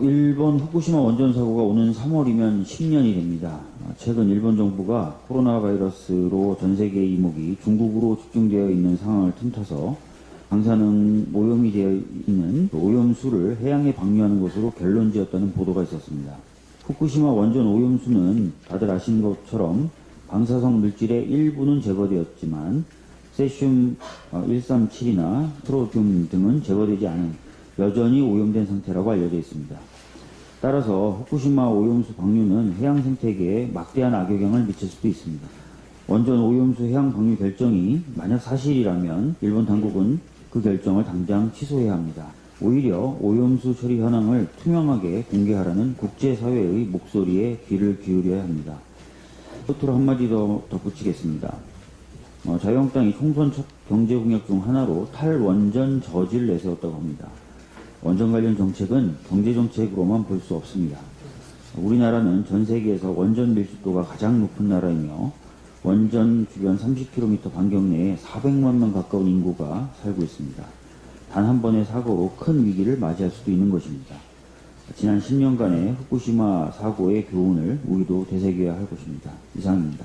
일본 후쿠시마 원전 사고가 오는 3월이면 10년이 됩니다. 최근 일본 정부가 코로나 바이러스로 전 세계 이목이 중국으로 집중되어 있는 상황을 틈타서 방사능 오염이 되어 있는 오염수를 해양에 방류하는 것으로 결론 지었다는 보도가 있었습니다. 후쿠시마 원전 오염수는 다들 아시는 것처럼 방사성 물질의 일부는 제거되었지만 세슘 137이나 트로듐 등은 제거되지 않은 여전히 오염된 상태라고 알려져 있습니다. 따라서 후쿠시마 오염수 방류는 해양 생태계에 막대한 악영향을 미칠 수도 있습니다. 원전 오염수 해양 방류 결정이 만약 사실이라면 일본 당국은 그 결정을 당장 취소해야 합니다. 오히려 오염수 처리 현황을 투명하게 공개하라는 국제사회의 목소리에 귀를 기울여야 합니다. 끝으로 한마디 더 덧붙이겠습니다. 어, 자유한국당이 총선 첫 경제공약 중 하나로 탈원전 저지를 내세웠다고 합니다. 원전 관련 정책은 경제 정책으로만 볼 수 없습니다. 우리나라는 전 세계에서 원전 밀집도가 가장 높은 나라이며 원전 주변 30km 반경 내에 400만 명 가까운 인구가 살고 있습니다. 단 한 번의 사고로 큰 위기를 맞이할 수도 있는 것입니다. 지난 10년간의 후쿠시마 사고의 교훈을 우리도 되새겨야 할 것입니다. 이상입니다.